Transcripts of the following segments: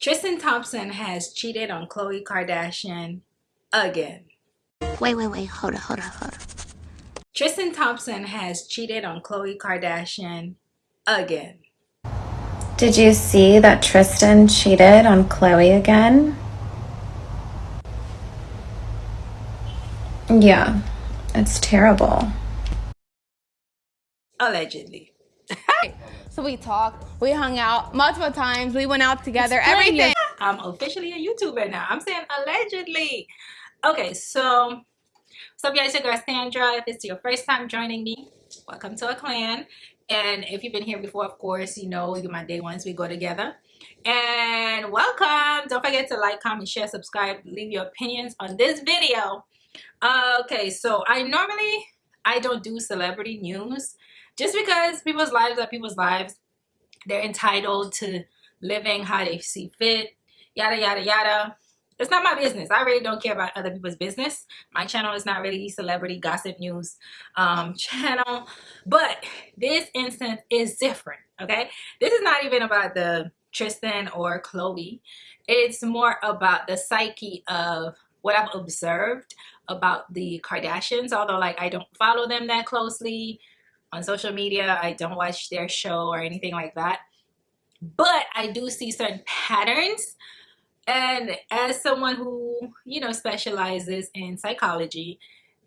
Tristan Thompson has cheated on Khloe Kardashian again. Wait, wait, wait. Hold on, hold on, hold on. Tristan Thompson has cheated on Khloe Kardashian again. Did you see that Tristan cheated on Khloe again? Yeah, it's terrible. Allegedly. So we talked, we hung out multiple times, we went out together, everything. I'm officially a YouTuber now. I'm saying allegedly. Okay, so what's up, guys? Your girl Sandra. If it's your first time joining me, welcome to a clan. And if you've been here before, of course, you know you're my day ones. We go together. And welcome. Don't forget to like, comment, share, subscribe, leave your opinions on this video. Uh, okay, so I normally I don't do celebrity news just because people's lives are people's lives. They're entitled to living how they see fit, yada yada yada. It's not my business. I really don't care about other people's business. My channel is not really celebrity gossip news um, channel. But this instance is different, okay? This is not even about the Tristan or Khloe. It's more about the psyche of what I've observed about the Kardashians. Although, like, I don't follow them that closely on social media. I don't watch their show or anything like that. But I do see certain patterns. And as someone who, you know, specializes in psychology,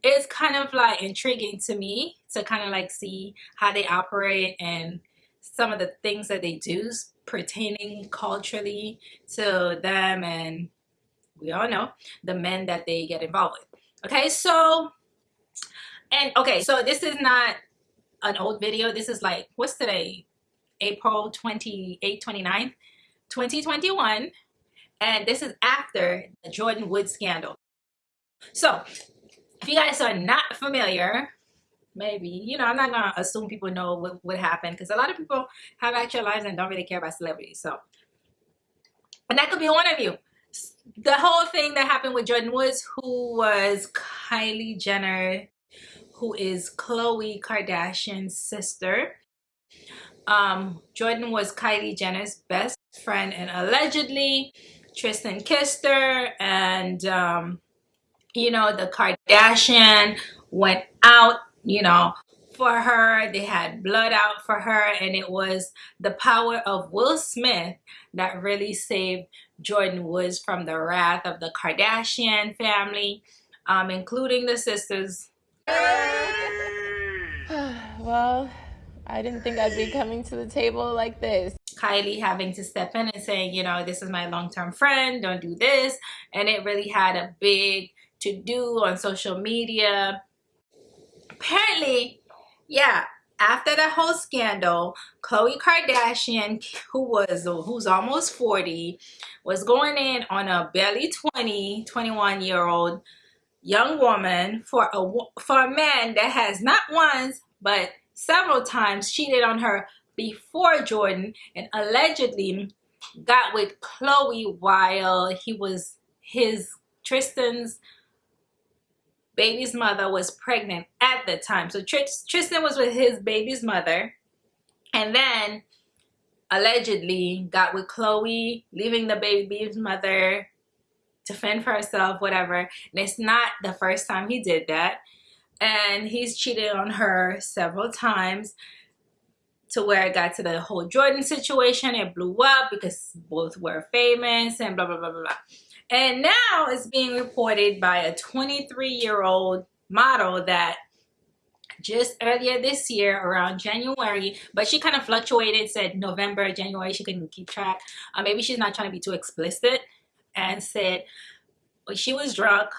it's kind of like intriguing to me to kind of like see how they operate and some of the things that they do pertaining culturally to them and we all know the men that they get involved with okay so and okay so this is not an old video. This is like, what's today? April 28, 29, 2021. And this is after the Jordyn Wood scandal. So, if you guys are not familiar, maybe, you know, I'm not going to assume people know what, what happened because a lot of people have actual lives and don't really care about celebrities. So, and that could be one of you. The whole thing that happened with Jordyn Woods, who was Kylie Jenner who is Khloe Kardashian's sister. Um, Jordyn was Kylie Jenner's best friend and allegedly Tristan kissed her and um, you know the Kardashian went out you know for her they had blood out for her and it was the power of Will Smith that really saved Jordyn Woods from the wrath of the Kardashian family um, including the sisters well, I didn't think I'd be coming to the table like this. Kylie having to step in and saying, you know, this is my long-term friend, don't do this. And it really had a big to-do on social media. Apparently, yeah, after the whole scandal, Khloe Kardashian, who was who's almost 40, was going in on a barely 20, 21 year old young woman for a for a man that has not once but several times cheated on her before Jordyn and allegedly got with Khloe while he was his Tristan's baby's mother was pregnant at the time. So Tristan was with his baby's mother and then allegedly got with Khloe, leaving the baby's mother to fend for herself, whatever. And it's not the first time he did that. And he's cheated on her several times to where it got to the whole Jordyn situation. It blew up because both were famous and blah, blah, blah, blah, blah. And now it's being reported by a 23-year-old model that just earlier this year around January, but she kind of fluctuated, said November, January, she couldn't keep track. Uh, maybe she's not trying to be too explicit and said she was drunk.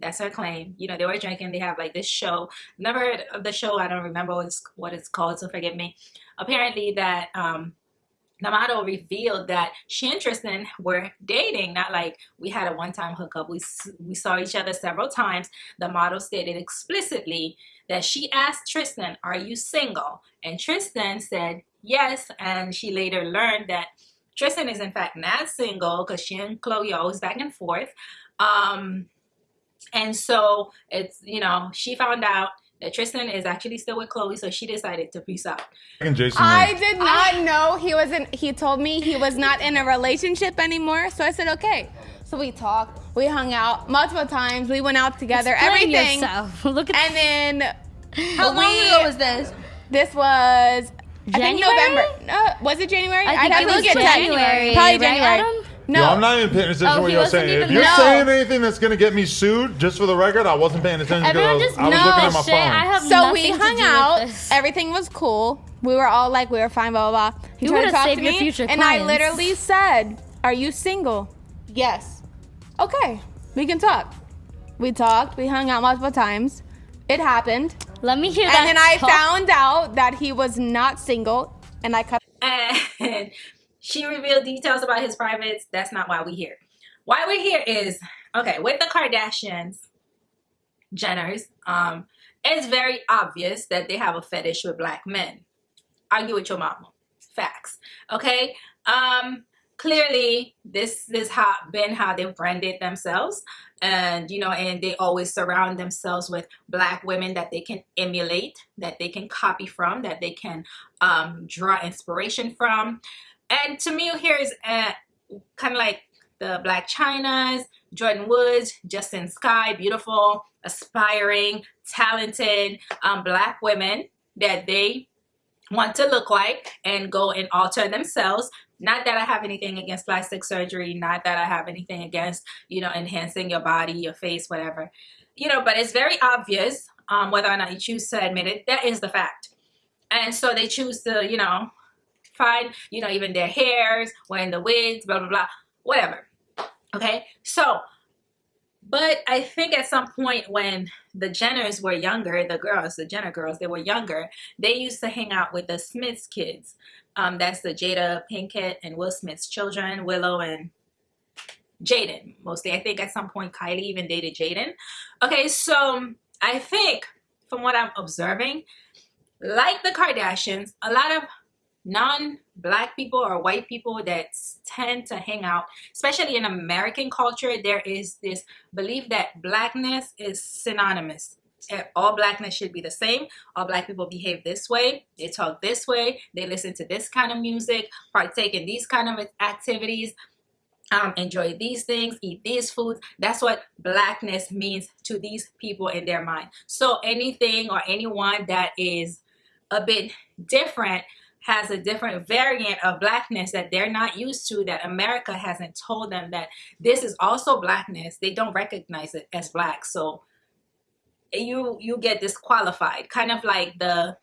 That's her claim. You know they were drinking. They have like this show. Never heard of the show. I don't remember what it's, what it's called so forgive me. Apparently that um the model revealed that she and Tristan were dating, not like we had a one-time hookup. We, we saw each other several times. The model stated explicitly that she asked Tristan, are you single? And Tristan said yes, and she later learned that Tristan is in fact not single because she and Khloe always back and forth. Um, and so it's, you know, she found out that Tristan is actually still with Khloe, so she decided to peace out. And Jason. I did not know he wasn't. He told me he was not in a relationship anymore. So I said, okay. So we talked. We hung out multiple times. We went out together. Explain everything. yourself. Look at And then How long we- ago was this? this was. I think November. No, was it January? I I'd think have it to was look at January, Probably right, January. Adam? No. Yo, I'm not even paying attention Oh, to what you're saying. If you're No. saying anything that's gonna get me sued, just for the record, I wasn't paying attention because I Everyone was, just I was knows looking at my shit. phone. I have So we nothing to hung do out. Everything was cool. We were all like, we were fine, blah blah blah. He You tried to talk to your me, future and I literally said, "Are you single?" Yes. Okay, we can talk. We talked. We hung out multiple times. It happened, Let me hear that. and then I talk. found out that he was not single, and I cut. and she revealed details about his privates. That's not why we're here. Why we're here is okay with the Kardashians, Jenners. Um, it's very obvious that they have a fetish with black men. Argue with your mama. Facts. Okay. Um, clearly, this is how been how they've branded themselves, and you know, and they always surround themselves with black women that they can emulate, that they can copy from, that they can um, draw inspiration from. And to me, here is uh, kind of like the Blac Chynas, Jordyn Woods, Justine Skye, beautiful, aspiring, talented um, black women that they want to look like and go and alter themselves. Not that I have anything against plastic surgery, not that I have anything against, you know, enhancing your body, your face, whatever. You know, but it's very obvious um, whether or not you choose to admit it. That is the fact. And so they choose to, you know, find, you know, even their hairs, wearing the wigs, blah, blah, blah, whatever. Okay, so, but I think at some point when the Jenners were younger, the girls, the Jenner girls, they were younger, they used to hang out with the Smiths kids. Um, that's the Jada Pinkett and Will Smith's children, Willow and Jaden, mostly. I think at some point Kylie even dated Jaden. Okay, so I think from what I'm observing, like the Kardashians, a lot of non-black people or white people that tend to hang out especially in american culture there is this belief that blackness is synonymous all blackness should be the same all black people behave this way they talk this way they listen to this kind of music partake in these kind of activities um, enjoy these things, eat these foods. That's what blackness means to these people in their mind. So anything or anyone that is a bit different has a different variant of blackness that they're not used to that America hasn't told them that this is also blackness. They don't recognize it as black. So you you get disqualified, kind of like the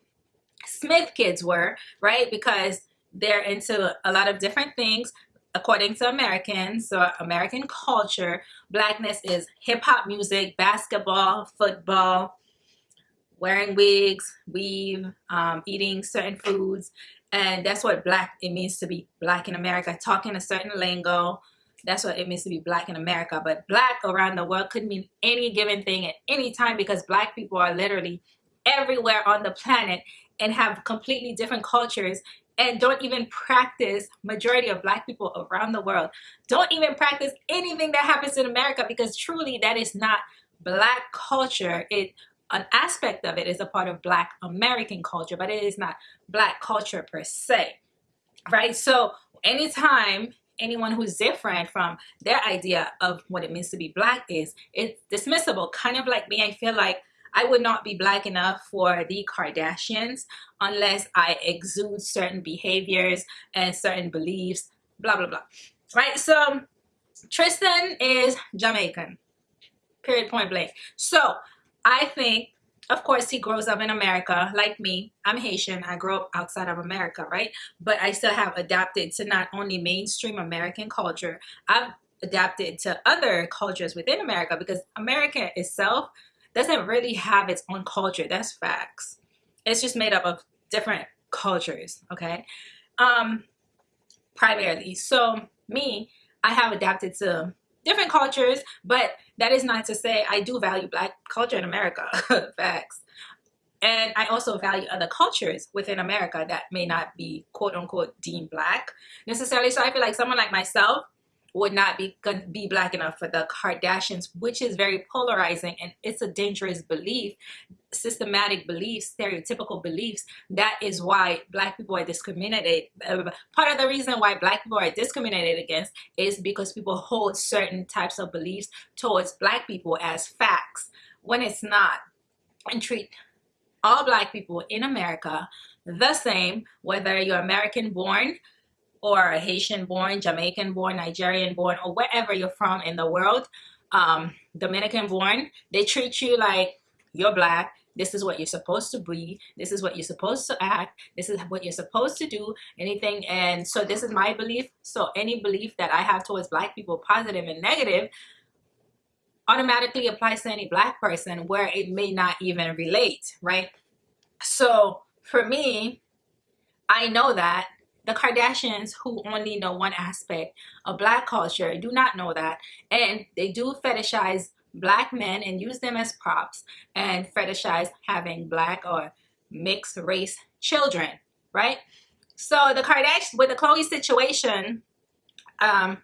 Smith kids were, right? Because they're into a lot of different things according to Americans, so American culture, blackness is hip hop music, basketball, football, wearing wigs, weave, um, eating certain foods, and that's what black it means to be black in America. Talking a certain lingo, that's what it means to be black in America. But black around the world could mean any given thing at any time because black people are literally everywhere on the planet and have completely different cultures and don't even practice majority of black people around the world don't even practice anything that happens in america because truly that is not black culture it an aspect of it is a part of black american culture but it is not black culture per se right so anytime anyone who's different from their idea of what it means to be black is it's dismissible kind of like me i feel like I would not be black enough for the Kardashians unless I exude certain behaviors and certain beliefs, blah, blah, blah. Right? So, um, Tristan is Jamaican, period, point blank. So, I think, of course, he grows up in America like me. I'm Haitian. I grew up outside of America, right? But I still have adapted to not only mainstream American culture, I've adapted to other cultures within America because America itself doesn't really have its own culture. That's facts. It's just made up of different cultures, okay? Um, primarily. So me, I have adapted to different cultures, but that is not to say I do value black culture in America. facts. And I also value other cultures within America that may not be quote unquote deemed black necessarily. So I feel like someone like myself, would not be be black enough for the Kardashians, which is very polarizing and it's a dangerous belief, systematic beliefs, stereotypical beliefs. That is why black people are discriminated. Uh, part of the reason why black people are discriminated against is because people hold certain types of beliefs towards black people as facts when it's not and treat all black people in America the same, whether you're American born, or Haitian born, Jamaican born, Nigerian born, or wherever you're from in the world, um, Dominican born, they treat you like you're black. This is what you're supposed to be. This is what you're supposed to act. This is what you're supposed to do. Anything. And so this is my belief. So any belief that I have towards black people, positive and negative, automatically applies to any black person where it may not even relate, right? So for me, I know that the Kardashians who only know one aspect of black culture do not know that. And they do fetishize black men and use them as props and fetishize having black or mixed race children right? So the Kardashian with the Khloe situation um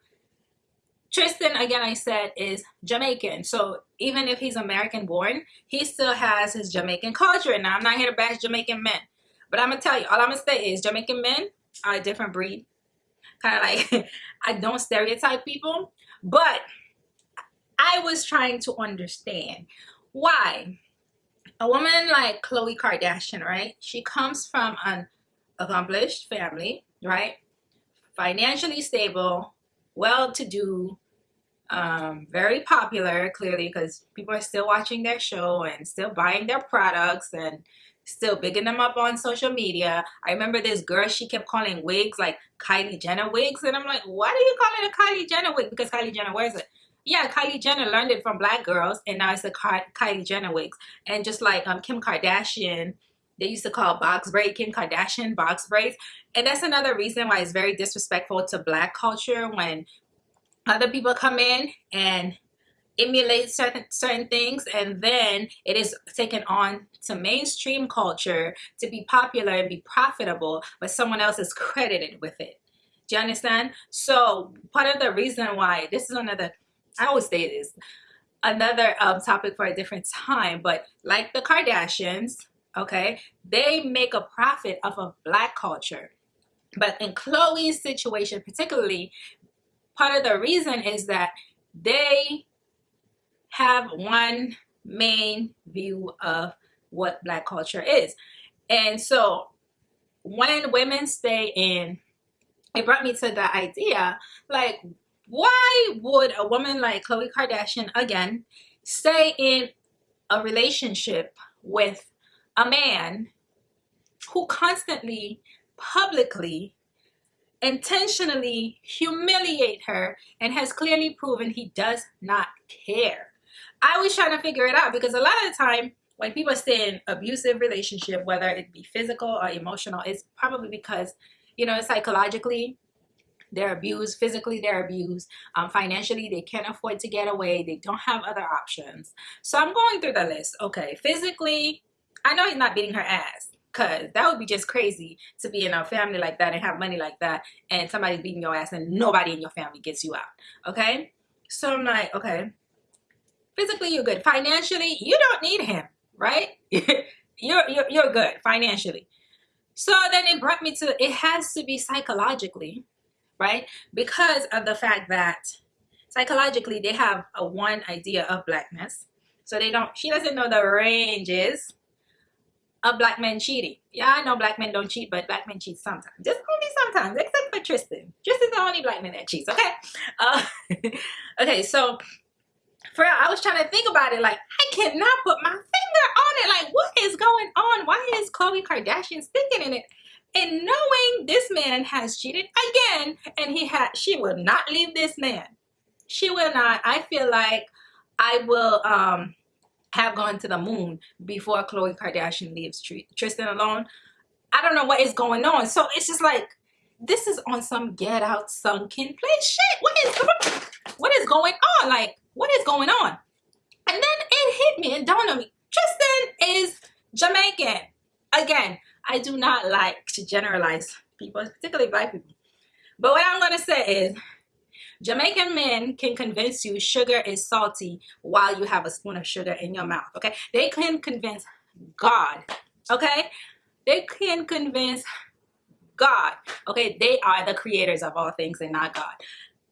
Tristan again I said is Jamaican. So even if he's American born he still has his Jamaican culture. And I'm not here to bash Jamaican men but I'm gonna tell you all I'm gonna say is Jamaican men a different breed. Kind of like, I don't stereotype people, but I was trying to understand why a woman like Khloe Kardashian, right? She comes from an accomplished family, right? Financially stable, well-to-do, um, very popular, clearly, because people are still watching their show and still buying their products and still bigging them up on social media. I remember this girl, she kept calling wigs like Kylie Jenner wigs. And I'm like, why do you call it a Kylie Jenner wig? Because Kylie Jenner wears it. Yeah, Kylie Jenner learned it from black girls and now it's the Kylie Jenner wigs. And just like um, Kim Kardashian, they used to call box braid Kim Kardashian box braids. And that's another reason why it's very disrespectful to black culture when other people come in and emulate certain certain things and then it is taken on to mainstream culture to be popular and be profitable but someone else is credited with it. Do you understand? So part of the reason why this is another i always say this another um, topic for a different time but like the kardashians okay they make a profit off of black culture. But in khloe's situation particularly part of the reason is that they have one main view of what black culture is. And so when women stay in, it brought me to the idea, like, why would a woman like Khloe Kardashian, again, stay in a relationship with a man who constantly, publicly, intentionally humiliate her and has clearly proven he does not care. I was trying to figure it out because a lot of the time when people stay in abusive relationship, whether it be physical or emotional, it's probably because, you know, psychologically they're abused, physically they're abused, um, financially they can't afford to get away, they don't have other options. So I'm going through the list. Okay, physically, I know he's not beating her ass because that would be just crazy to be in a family like that and have money like that and somebody's beating your ass and nobody in your family gets you out. Okay, so I'm like, okay, physically you're good. Financially you don't need him right? You're, you're you're good financially. So then it brought me to it has to be psychologically right? Because of the fact that psychologically they have a one idea of blackness. So they don't she doesn't know the ranges of black men cheating. Yeah i know black men don't cheat but black men cheat sometimes. Just only sometimes except for tristan. Tristan's the only black man that cheats okay? Uh, okay so for real, I was trying to think about it. Like, I cannot put my finger on it. Like, what is going on? Why is Khloe Kardashian sticking in it? And knowing this man has cheated again, and he had, she will not leave this man. She will not. I feel like I will um have gone to the moon before Khloe Kardashian leaves Tristan alone. I don't know what is going on. So it's just like, this is on some get out sunken place shit. What is, what is going on? Like, what is going on? And then it hit me and dawned on me, Tristan is Jamaican. Again, I do not like to generalize people, particularly black people. But what I'm to say is, Jamaican men can convince you sugar is salty while you have a spoon of sugar in your mouth. Okay, they can convince God. Okay, they can convince God. Okay, they are the creators of all things and not God.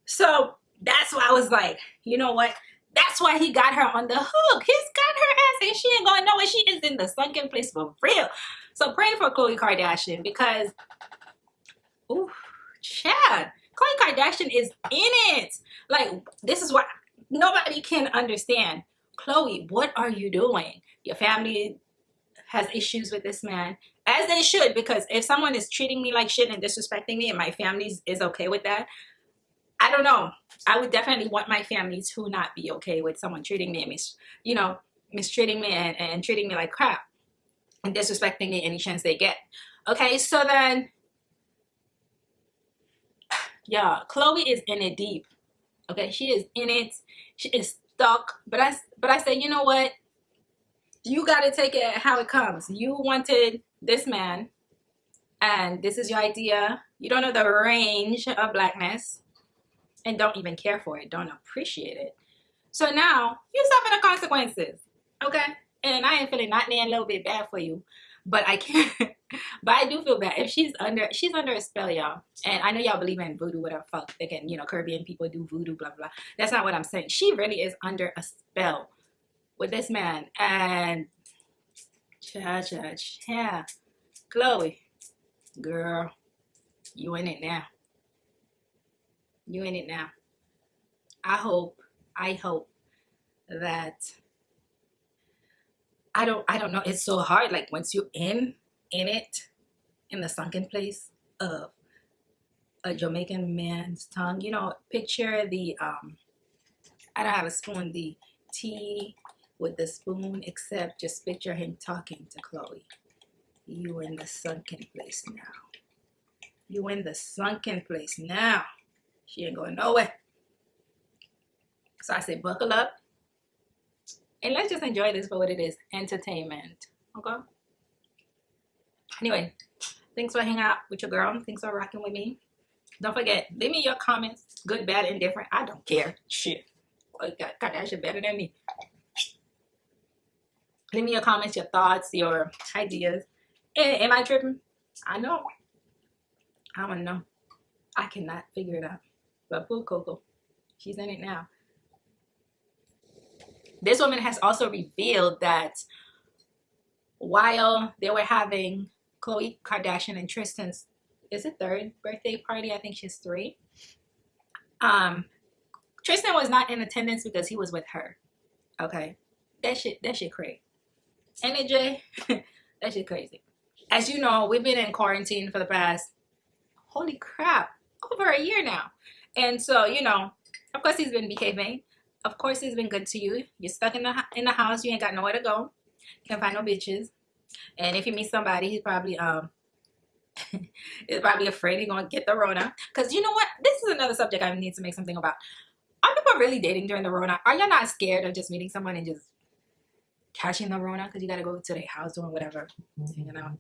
So that's why I was like, you know what? That's why he got her on the hook. He's got her ass and she ain't going nowhere. She is in the sunken place for real. So pray for Khloe Kardashian because, ooh, Chad, Khloe Kardashian is in it. Like, this is what nobody can understand. Khloe, what are you doing? Your family has issues with this man, as they should, because if someone is treating me like shit and disrespecting me and my family is okay with that, I don't know. I would definitely want my family to not be okay with someone treating me, mis you know, mistreating me and, and treating me like crap and disrespecting me any chance they get. Okay, so then, yeah, Khloe is in it deep. Okay, she is in it. She is stuck. But I, but I say, you know what? You got to take it how it comes. You wanted this man, and this is your idea. You don't know the range of blackness, and don't even care for it. Don't appreciate it. So now you suffer the consequences. Okay, and I ain't feeling not a little bit bad for you, but I can't. but I do feel bad if she's under she's under a spell, y'all. And I know y'all believe in voodoo, whatever fuck. Can, you know, Caribbean people do voodoo, blah blah. That's not what I'm saying. She really is under a spell with this man, and cha cha cha, Khloe, girl, you in it now. You in it now. I hope, I hope that I don't I don't know. It's so hard. Like once you're in in it, in the sunken place of a Jamaican man's tongue, you know, picture the um I don't have a spoon, the tea with the spoon, except just picture him talking to Khloe. You in the sunken place now. You in the sunken place now. She ain't going nowhere. So I say buckle up. And let's just enjoy this for what it is entertainment okay? Anyway thanks for hanging out with your girl. Thanks for rocking with me. Don't forget leave me your comments good bad and indifferent i don't care. Shit. Kardashian better than me. Leave me your comments your thoughts your ideas. Am i tripping? I know. I to know. I cannot figure it out but poor coco she's in it now. This woman has also revealed that while they were having Khloe Kardashian and Tristan's is it third birthday party? I think she's three. Um Tristan was not in attendance because he was with her. Okay. That shit that shit crazy. Jay that shit crazy. As you know we've been in quarantine for the past holy crap over a year now and so you know of course he's been behaving. Of course he's been good to you. You're stuck in the in the house. You ain't got nowhere to go. Can't find no bitches. And if you meet somebody he's probably um is probably afraid he's gonna get the rona. Because you know what? This is another subject i need to make something about. Are people really dating during the rona? Are y'all not scared of just meeting someone and just catching the rona? Because you got to go to their house doing whatever hanging out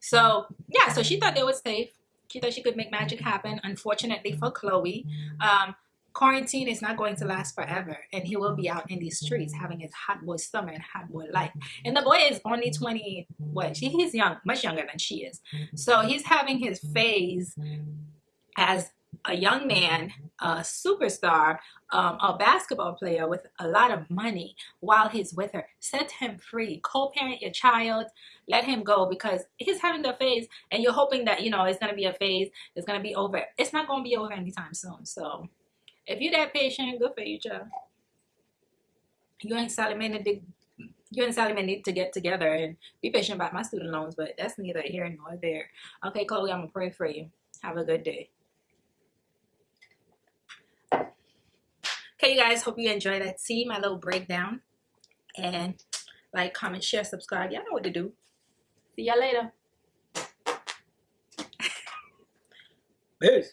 so yeah. So she thought they were safe she thought she could make magic happen unfortunately for Khloe, um quarantine is not going to last forever and he will be out in these streets having his hot boy summer and hot boy life. And the boy is only 20 what he's young much younger than she is. So he's having his phase as a young man a superstar um, a basketball player with a lot of money while he's with her set him free co-parent your child let him go because he's having the phase and you're hoping that you know it's going to be a phase it's going to be over it's not going to be over anytime soon so if you're that patient, good for you, child. You and to, you and may need to get together and be patient about my student loans, but that's neither here nor there. Okay, Khloe, I'm gonna pray for you. Have a good day. Okay, you guys, hope you enjoyed that. See my little breakdown. And like, comment, share, subscribe. Y'all know what to do. See y'all later. Peace.